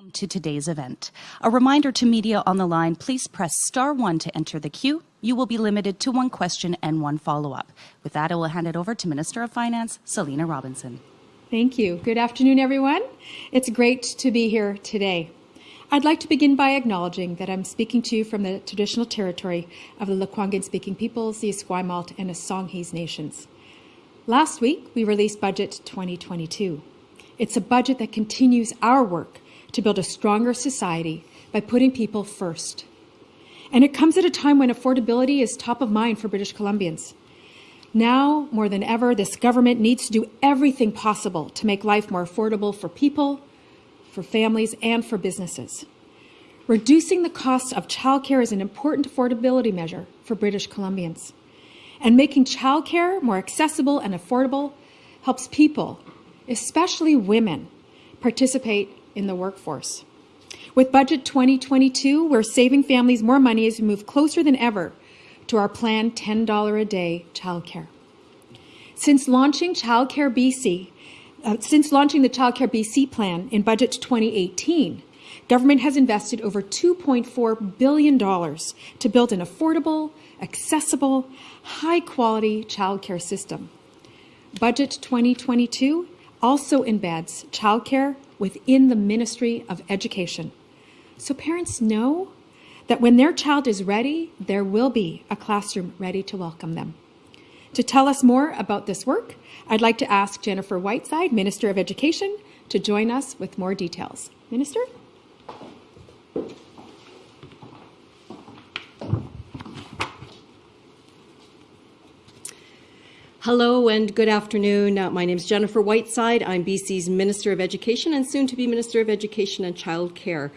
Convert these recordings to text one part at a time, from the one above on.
Welcome to today's event. A reminder to media on the line, please press star one to enter the queue. You will be limited to one question and one follow-up. With that, I will hand it over to Minister of Finance, Selina Robinson. Thank you. Good afternoon, everyone. It's great to be here today. I'd like to begin by acknowledging that I'm speaking to you from the traditional territory of the Lekwungen-speaking peoples, the Esquimalt and Songhees nations. Last week, we released Budget 2022. It's a budget that continues our work to build a stronger society by putting people first. And it comes at a time when affordability is top of mind for British Columbians. Now, more than ever, this government needs to do everything possible to make life more affordable for people, for families, and for businesses. Reducing the cost of childcare is an important affordability measure for British Columbians. And making childcare more accessible and affordable helps people, especially women, participate in the workforce. With Budget 2022, we're saving families more money as we move closer than ever to our planned $10 a day childcare. Since launching Childcare BC, uh, since launching the Childcare BC plan in Budget 2018, government has invested over $2.4 billion to build an affordable, accessible, high quality childcare system. Budget 2022 also embeds childcare within the Ministry of Education. So parents know that when their child is ready, there will be a classroom ready to welcome them. To tell us more about this work, I'd like to ask Jennifer Whiteside, Minister of Education, to join us with more details. Minister? Hello and good afternoon. Uh, my name is Jennifer Whiteside. I'm BC's Minister of Education and soon to be Minister of Education and Child Care.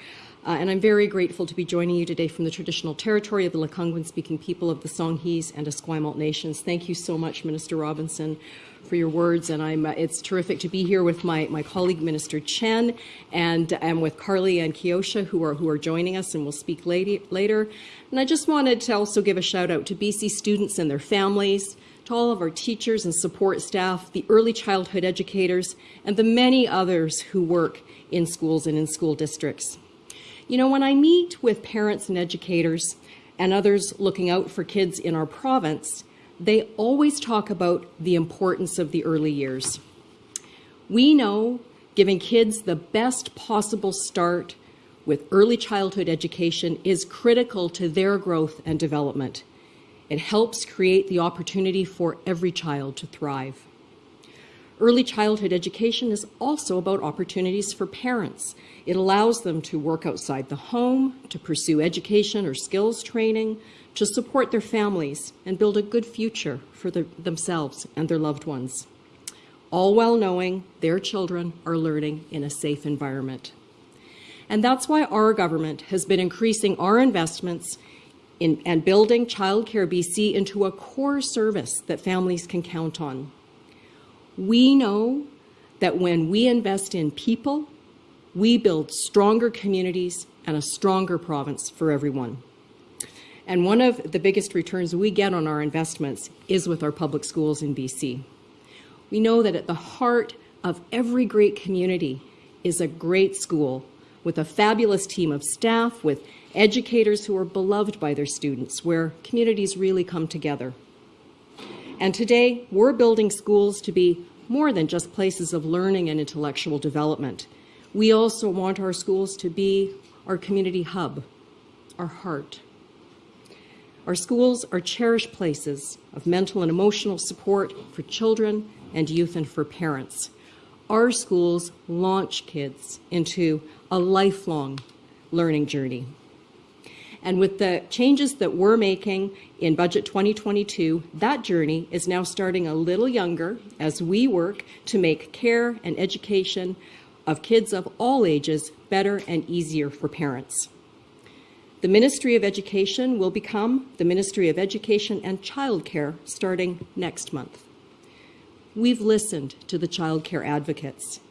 Uh, and I'm very grateful to be joining you today from the traditional territory of the Lekwungen speaking people of the Songhees and Esquimalt nations. Thank you so much, Minister Robinson, for your words. And I'm, uh, it's terrific to be here with my, my colleague, Minister Chen, and I'm with Carly and Kiosha, who are, who are joining us and will speak later. And I just wanted to also give a shout out to BC students and their families, to all of our teachers and support staff, the early childhood educators, and the many others who work in schools and in school districts. You know, when I meet with parents and educators and others looking out for kids in our province, they always talk about the importance of the early years. We know giving kids the best possible start with early childhood education is critical to their growth and development. It helps create the opportunity for every child to thrive. Early childhood education is also about opportunities for parents. It allows them to work outside the home, to pursue education or skills training, to support their families and build a good future for the, themselves and their loved ones, all while knowing their children are learning in a safe environment. And that's why our government has been increasing our investments in, and building Childcare BC into a core service that families can count on. We know that when we invest in people, we build stronger communities and a stronger province for everyone. And one of the biggest returns we get on our investments is with our public schools in BC. We know that at the heart of every great community is a great school with a fabulous team of staff, with educators who are beloved by their students, where communities really come together. And today, we're building schools to be more than just places of learning and intellectual development. We also want our schools to be our community hub, our heart. Our schools are cherished places of mental and emotional support for children and youth and for parents. Our schools launch kids into a lifelong learning journey. And with the changes that we're making in Budget 2022, that journey is now starting a little younger as we work to make care and education of kids of all ages better and easier for parents. The Ministry of Education will become the Ministry of Education and Childcare starting next month. We've listened to the childcare advocates.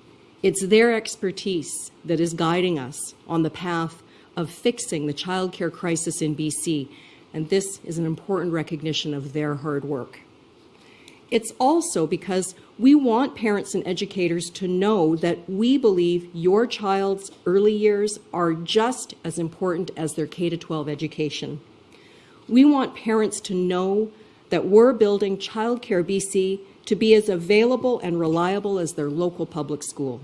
It's their expertise that is guiding us on the path of fixing the childcare crisis in BC, and this is an important recognition of their hard work. It's also because we want parents and educators to know that we believe your child's early years are just as important as their K 12 education. We want parents to know that we're building Childcare BC to be as available and reliable as their local public school.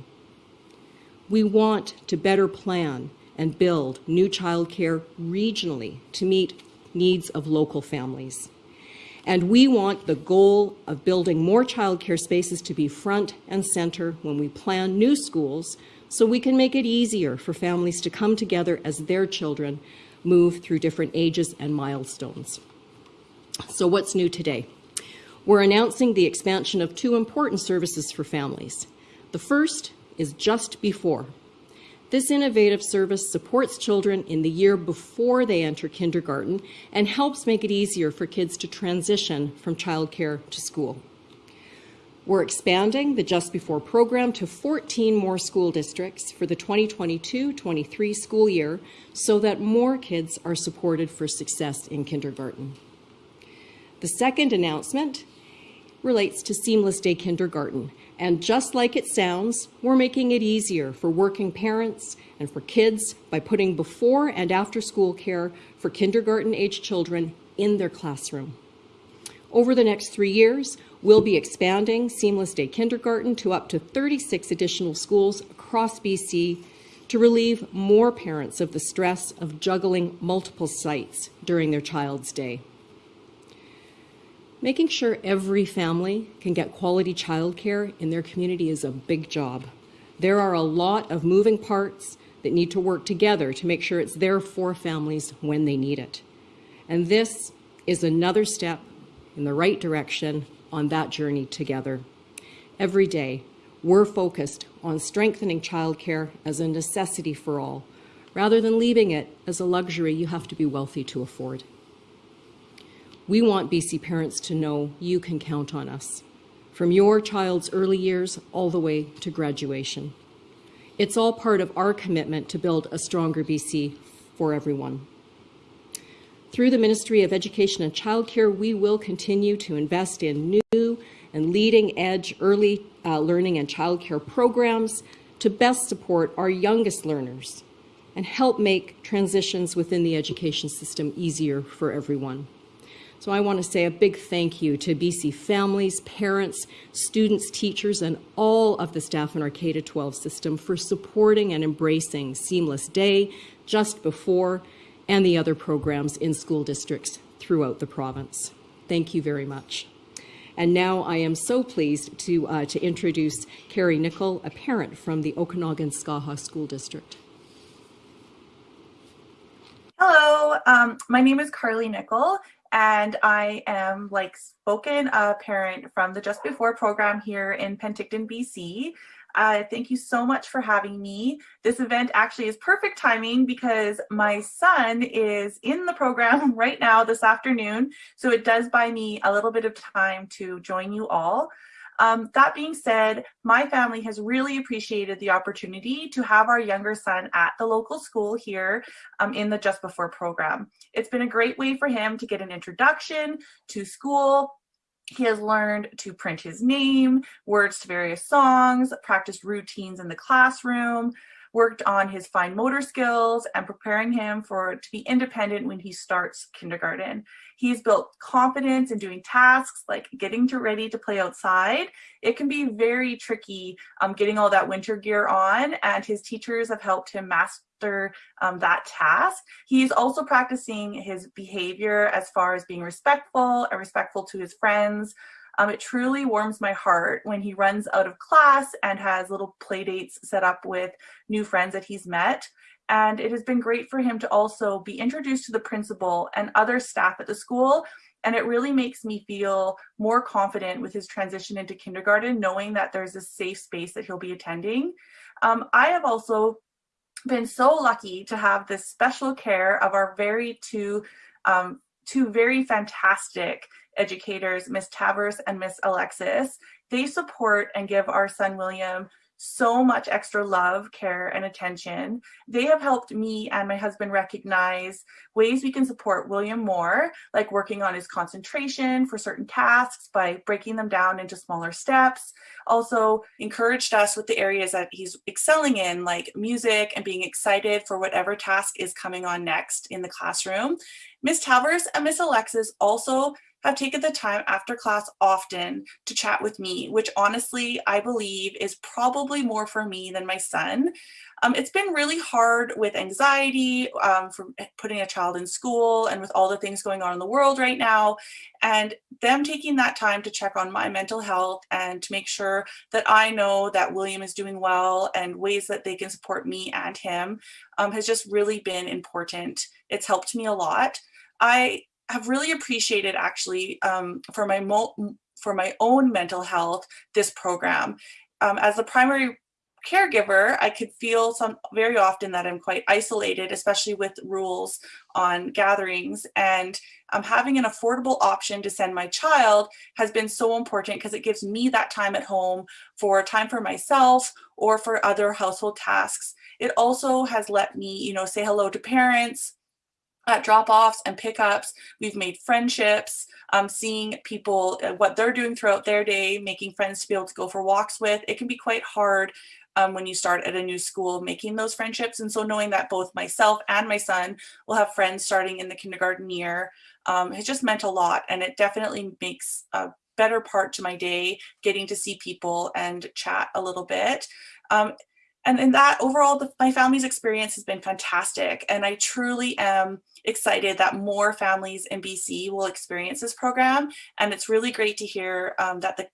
We want to better plan and build new childcare regionally to meet needs of local families. And we want the goal of building more childcare spaces to be front and center when we plan new schools so we can make it easier for families to come together as their children move through different ages and milestones. So what's new today? We're announcing the expansion of two important services for families. The first is just before. This innovative service supports children in the year before they enter kindergarten and helps make it easier for kids to transition from childcare to school. We're expanding the Just Before program to 14 more school districts for the 2022-23 school year so that more kids are supported for success in kindergarten. The second announcement relates to seamless day kindergarten. And just like it sounds, we're making it easier for working parents and for kids by putting before and after school care for kindergarten age children in their classroom. Over the next three years, we'll be expanding Seamless Day Kindergarten to up to 36 additional schools across BC to relieve more parents of the stress of juggling multiple sites during their child's day. Making sure every family can get quality childcare in their community is a big job. There are a lot of moving parts that need to work together to make sure it's there for families when they need it. And this is another step in the right direction on that journey together. Every day, we're focused on strengthening childcare as a necessity for all, rather than leaving it as a luxury you have to be wealthy to afford. We want BC parents to know you can count on us, from your child's early years all the way to graduation. It's all part of our commitment to build a stronger BC for everyone. Through the Ministry of Education and Childcare, we will continue to invest in new and leading edge early uh, learning and childcare programs to best support our youngest learners and help make transitions within the education system easier for everyone. So I want to say a big thank you to BC families, parents, students, teachers, and all of the staff in our K-12 system for supporting and embracing Seamless Day just before and the other programs in school districts throughout the province. Thank you very much. And now I am so pleased to, uh, to introduce Carrie Nickel, a parent from the Okanagan Skaha School District. Hello, um, my name is Carly Nickel, and I am like spoken a parent from the Just Before program here in Penticton, BC. Uh, thank you so much for having me. This event actually is perfect timing because my son is in the program right now this afternoon. So it does buy me a little bit of time to join you all. Um, that being said, my family has really appreciated the opportunity to have our younger son at the local school here um, in the Just Before program. It's been a great way for him to get an introduction to school, he has learned to print his name, words to various songs, practiced routines in the classroom, worked on his fine motor skills and preparing him for to be independent when he starts kindergarten. He's built confidence in doing tasks like getting to ready to play outside. It can be very tricky um, getting all that winter gear on and his teachers have helped him master um, that task. He's also practicing his behavior as far as being respectful and respectful to his friends, um, it truly warms my heart when he runs out of class and has little play dates set up with new friends that he's met. And it has been great for him to also be introduced to the principal and other staff at the school. And it really makes me feel more confident with his transition into kindergarten, knowing that there's a safe space that he'll be attending. Um, I have also been so lucky to have this special care of our very two um, two very fantastic educators, Miss Tavers and Miss Alexis. They support and give our son William so much extra love, care, and attention. They have helped me and my husband recognize ways we can support William more, like working on his concentration for certain tasks by breaking them down into smaller steps. Also encouraged us with the areas that he's excelling in, like music and being excited for whatever task is coming on next in the classroom. Miss Talvers and Miss Alexis also have taken the time after class often to chat with me, which honestly, I believe is probably more for me than my son. Um, it's been really hard with anxiety um, from putting a child in school and with all the things going on in the world right now. And them taking that time to check on my mental health and to make sure that I know that William is doing well and ways that they can support me and him um, has just really been important. It's helped me a lot. I have really appreciated actually um, for my for my own mental health this program. Um, as a primary caregiver, I could feel some very often that I'm quite isolated, especially with rules on gatherings. And um, having an affordable option to send my child has been so important because it gives me that time at home for time for myself or for other household tasks. It also has let me, you know, say hello to parents, at drop-offs and pickups. We've made friendships, um, seeing people, uh, what they're doing throughout their day, making friends to be able to go for walks with. It can be quite hard um, when you start at a new school, making those friendships. And so knowing that both myself and my son will have friends starting in the kindergarten year um, has just meant a lot. And it definitely makes a better part to my day, getting to see people and chat a little bit. Um, and in that overall, the, my family's experience has been fantastic. And I truly am excited that more families in BC will experience this program. And it's really great to hear um, that the,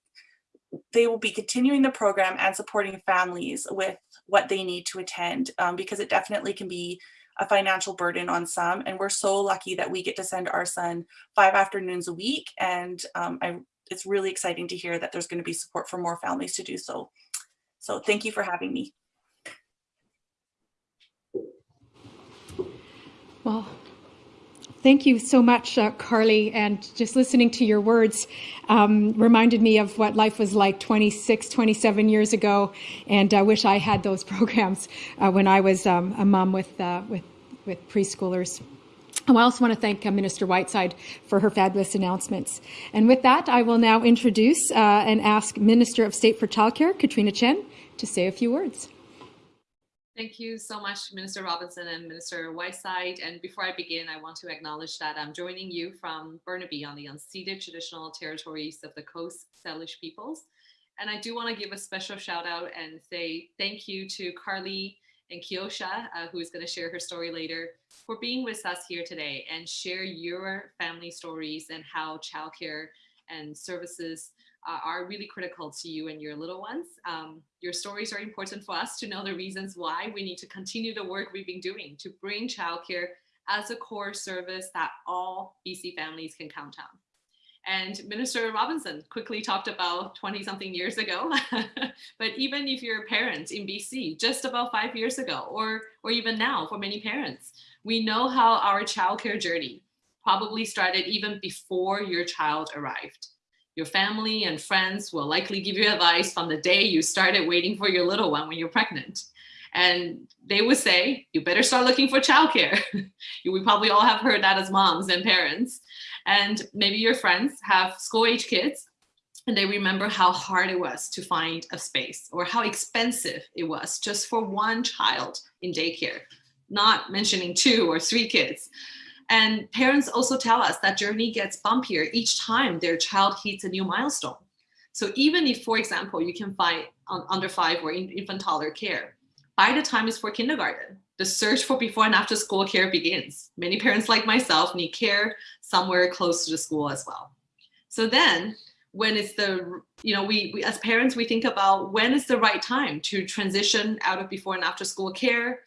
they will be continuing the program and supporting families with what they need to attend um, because it definitely can be a financial burden on some. And we're so lucky that we get to send our son five afternoons a week. And um, I, it's really exciting to hear that there's going to be support for more families to do so. So thank you for having me. Well, Thank you so much, uh, Carly. And just listening to your words um, reminded me of what life was like 26, 27 years ago. And I wish I had those programs uh, when I was um, a mom with, uh, with, with preschoolers. I also want to thank uh, Minister Whiteside for her fabulous announcements. And with that, I will now introduce uh, and ask Minister of State for Childcare, Katrina Chen, to say a few words. Thank you so much, Minister Robinson and Minister Whiteside. And before I begin, I want to acknowledge that I'm joining you from Burnaby on the unceded traditional territories of the Coast Salish peoples. And I do want to give a special shout out and say thank you to Carly and Kiosha, uh, who is going to share her story later, for being with us here today and share your family stories and how childcare and services uh, are really critical to you and your little ones. Um, your stories are important for us to know the reasons why we need to continue the work we've been doing to bring childcare as a core service that all BC families can count on. And Minister Robinson quickly talked about 20 something years ago, but even if you're a parent in BC just about five years ago, or, or even now for many parents, we know how our childcare journey probably started even before your child arrived. Your family and friends will likely give you advice from the day you started waiting for your little one when you're pregnant. And they would say, you better start looking for childcare. we probably all have heard that as moms and parents. And maybe your friends have school age kids and they remember how hard it was to find a space or how expensive it was just for one child in daycare, not mentioning two or three kids. And parents also tell us that journey gets bumpier each time their child hits a new milestone. So even if, for example, you can find under five or infant toddler care, by the time it's for kindergarten, the search for before and after school care begins. Many parents like myself need care somewhere close to the school as well. So then when it's the, you know, we, we as parents, we think about when is the right time to transition out of before and after school care,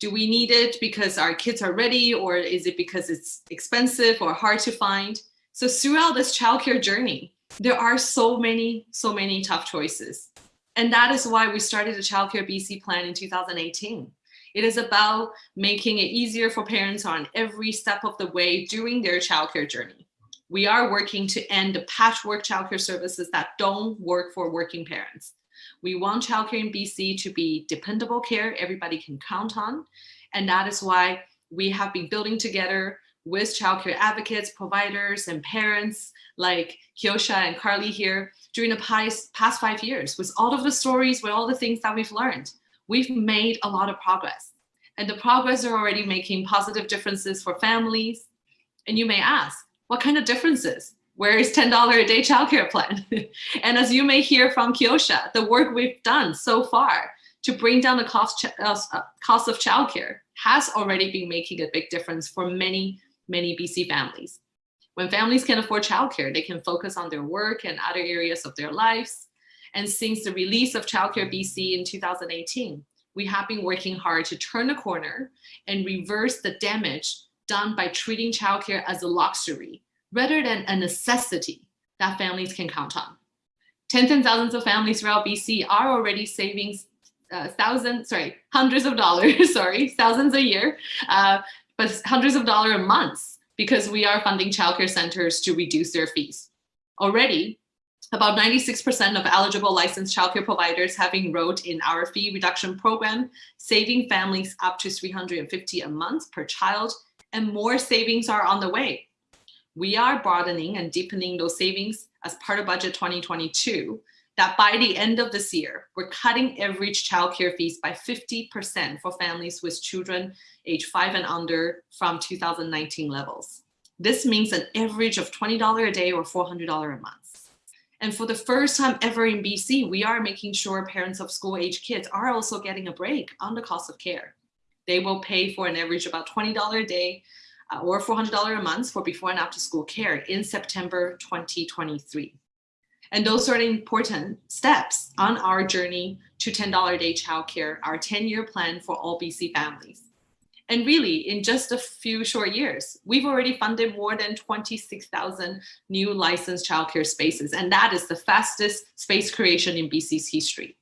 do we need it because our kids are ready or is it because it's expensive or hard to find? So throughout this childcare journey, there are so many, so many tough choices. And that is why we started the Childcare BC plan in 2018. It is about making it easier for parents on every step of the way during their childcare journey. We are working to end the patchwork childcare services that don't work for working parents. We want childcare in BC to be dependable care everybody can count on. And that is why we have been building together with childcare advocates, providers, and parents like Kiosha and Carly here during the past, past five years with all of the stories, with all the things that we've learned. We've made a lot of progress and the progress are already making positive differences for families. And you may ask, what kind of differences? Where is $10 a day childcare plan? and as you may hear from Kiosha, the work we've done so far to bring down the cost, uh, cost of childcare has already been making a big difference for many, many BC families. When families can afford childcare, they can focus on their work and other areas of their lives. And since the release of Childcare BC in 2018, we have been working hard to turn the corner and reverse the damage done by treating childcare as a luxury rather than a necessity that families can count on. Tens and thousands of families throughout BC are already saving uh, thousands, sorry, hundreds of dollars, sorry, thousands a year, uh, but hundreds of dollars a month because we are funding childcare centers to reduce their fees. Already, about 96% of eligible licensed childcare providers have enrolled in our fee reduction program, saving families up to 350 a month per child, and more savings are on the way. We are broadening and deepening those savings as part of Budget 2022, that by the end of this year, we're cutting average childcare fees by 50% for families with children age five and under from 2019 levels. This means an average of $20 a day or $400 a month. And for the first time ever in BC, we are making sure parents of school age kids are also getting a break on the cost of care. They will pay for an average about $20 a day Uh, or $400 a month for before and after school care in September 2023. And those are important steps on our journey to $10 a day childcare, our 10-year plan for all BC families. And really, in just a few short years, we've already funded more than 26,000 new licensed childcare spaces, and that is the fastest space creation in BC's history.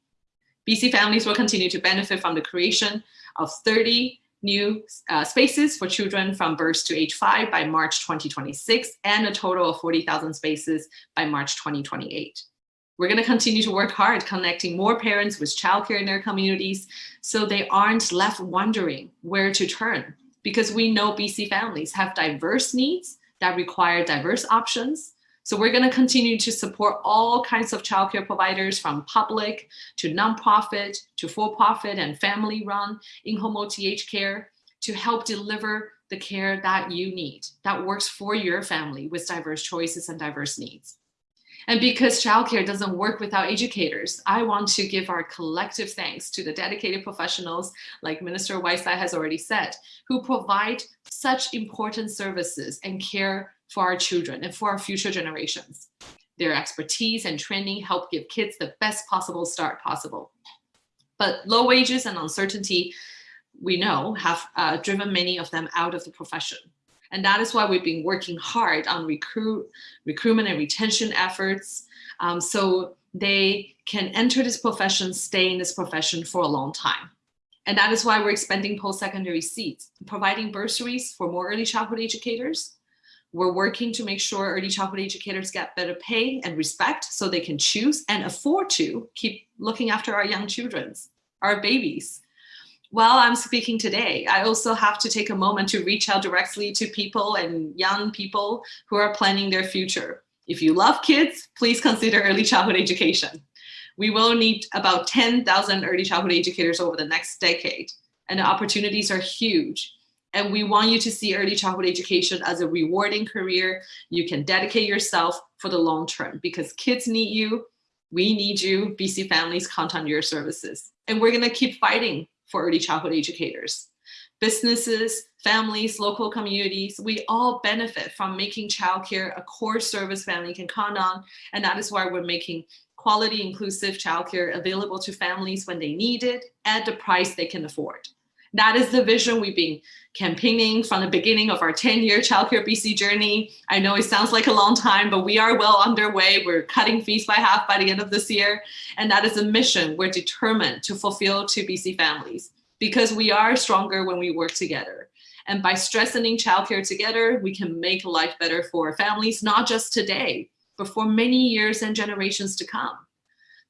BC families will continue to benefit from the creation of 30 new uh, spaces for children from birth to age five by March 2026, and a total of 40,000 spaces by March 2028. We're going to continue to work hard connecting more parents with childcare in their communities so they aren't left wondering where to turn because we know BC families have diverse needs that require diverse options. So we're going to continue to support all kinds of childcare providers from public to nonprofit to for-profit and family-run in-home OTH care to help deliver the care that you need that works for your family with diverse choices and diverse needs. And because childcare doesn't work without educators, I want to give our collective thanks to the dedicated professionals, like Minister Whiteside has already said, who provide such important services and care for our children and for our future generations. Their expertise and training help give kids the best possible start possible. But low wages and uncertainty, we know, have uh, driven many of them out of the profession. And that is why we've been working hard on recruit, recruitment and retention efforts um, so they can enter this profession, stay in this profession for a long time. And that is why we're expanding post-secondary seats, providing bursaries for more early childhood educators. We're working to make sure early childhood educators get better pay and respect so they can choose and afford to keep looking after our young children, our babies while I'm speaking today, I also have to take a moment to reach out directly to people and young people who are planning their future. If you love kids, please consider early childhood education. We will need about 10,000 early childhood educators over the next decade, and the opportunities are huge. And we want you to see early childhood education as a rewarding career. You can dedicate yourself for the long term because kids need you, we need you, BC families count on your services. And we're gonna keep fighting for early childhood educators. Businesses, families, local communities, we all benefit from making childcare a core service family can count on. And that is why we're making quality inclusive childcare available to families when they need it at the price they can afford. That is the vision we've been campaigning from the beginning of our 10-year Childcare BC journey. I know it sounds like a long time, but we are well underway. We're cutting fees by half by the end of this year. And that is a mission we're determined to fulfill to BC families because we are stronger when we work together. And by strengthening childcare together, we can make life better for families, not just today, but for many years and generations to come.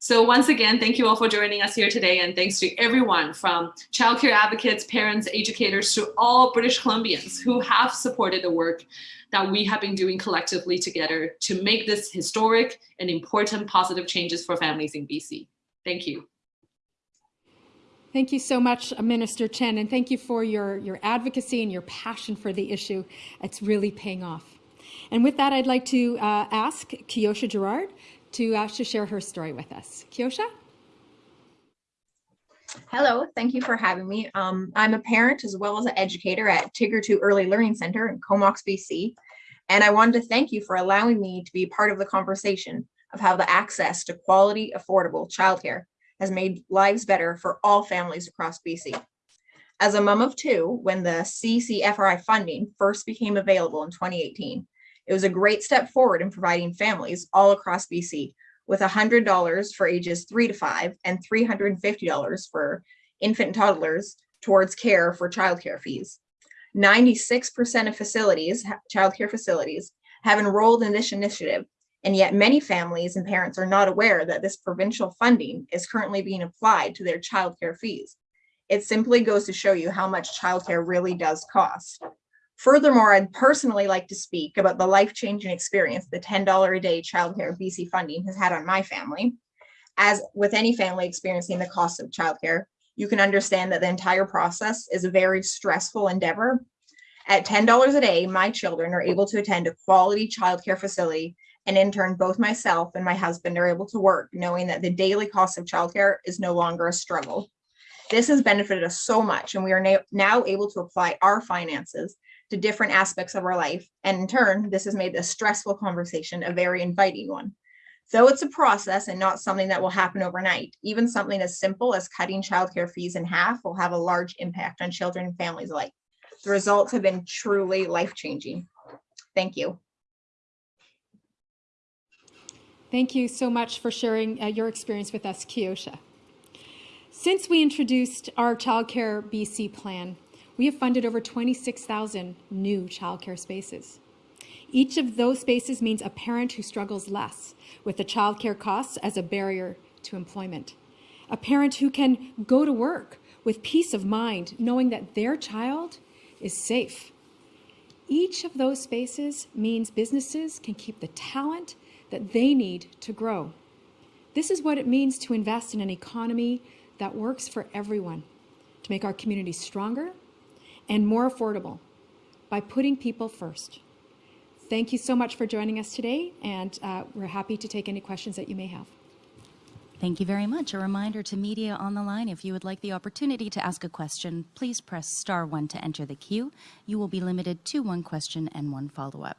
So once again, thank you all for joining us here today, and thanks to everyone from childcare advocates, parents, educators, to all British Columbians who have supported the work that we have been doing collectively together to make this historic and important positive changes for families in BC. Thank you. Thank you so much, Minister Chen, and thank you for your, your advocacy and your passion for the issue. It's really paying off. And with that, I'd like to uh, ask Kiosha Gerard to, uh, to share her story with us. Kiosha? Hello, thank you for having me. Um, I'm a parent as well as an educator at Tigger 2 Early Learning Center in Comox, BC. And I wanted to thank you for allowing me to be part of the conversation of how the access to quality, affordable childcare has made lives better for all families across BC. As a mom of two, when the CCFRI funding first became available in 2018, it was a great step forward in providing families all across BC with $100 for ages three to five and $350 for infant and toddlers towards care for childcare fees. 96% of facilities, childcare facilities, have enrolled in this initiative, and yet many families and parents are not aware that this provincial funding is currently being applied to their childcare fees. It simply goes to show you how much childcare really does cost. Furthermore, I'd personally like to speak about the life-changing experience the $10 a day childcare BC funding has had on my family. As with any family experiencing the cost of childcare, you can understand that the entire process is a very stressful endeavor. At $10 a day, my children are able to attend a quality childcare facility and in turn, both myself and my husband are able to work knowing that the daily cost of childcare is no longer a struggle. This has benefited us so much and we are now able to apply our finances to different aspects of our life. And in turn, this has made this stressful conversation a very inviting one. Though it's a process and not something that will happen overnight, even something as simple as cutting childcare fees in half will have a large impact on children and families alike. The results have been truly life-changing. Thank you. Thank you so much for sharing uh, your experience with us, Kiosha. Since we introduced our Childcare BC plan, we have funded over 26,000 new childcare spaces. Each of those spaces means a parent who struggles less with the childcare costs as a barrier to employment. A parent who can go to work with peace of mind, knowing that their child is safe. Each of those spaces means businesses can keep the talent that they need to grow. This is what it means to invest in an economy that works for everyone, to make our communities stronger and more affordable by putting people first. Thank you so much for joining us today, and uh, we're happy to take any questions that you may have. Thank you very much. A reminder to media on the line, if you would like the opportunity to ask a question, please press star one to enter the queue. You will be limited to one question and one follow-up.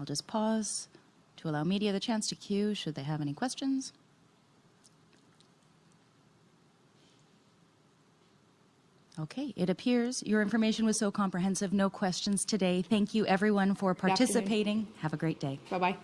I'll just pause to allow media the chance to queue should they have any questions. Okay, it appears your information was so comprehensive, no questions today. Thank you everyone for participating. Have a great day. Bye bye.